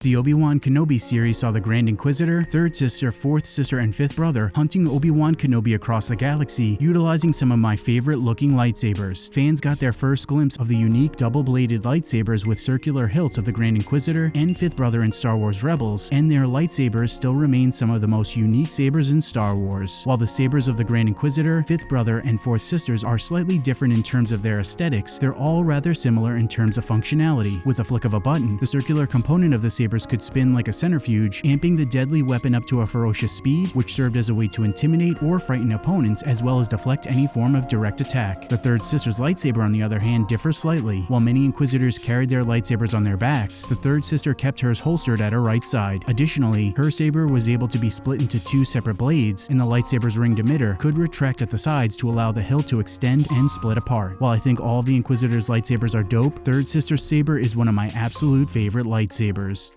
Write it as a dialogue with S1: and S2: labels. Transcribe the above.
S1: The Obi-Wan Kenobi series saw the Grand Inquisitor, Third Sister, Fourth Sister, and Fifth Brother hunting Obi-Wan Kenobi across the galaxy, utilizing some of my favorite looking lightsabers. Fans got their first glimpse of the unique double-bladed lightsabers with circular hilts of the Grand Inquisitor and Fifth Brother in Star Wars Rebels, and their lightsabers still remain some of the most unique sabers in Star Wars. While the sabers of the Grand Inquisitor, Fifth Brother, and Fourth Sisters are slightly different in terms of their aesthetics, they're all rather similar in terms of functionality. With a flick of a button, the circular component of the saber sabers could spin like a centrifuge, amping the deadly weapon up to a ferocious speed, which served as a way to intimidate or frighten opponents as well as deflect any form of direct attack. The third sister's lightsaber on the other hand differs slightly. While many inquisitors carried their lightsabers on their backs, the third sister kept hers holstered at her right side. Additionally, her saber was able to be split into two separate blades, and the lightsaber's ringed emitter could retract at the sides to allow the hilt to extend and split apart. While I think all the inquisitors lightsabers are dope, third sister's saber is one of my absolute favorite lightsabers.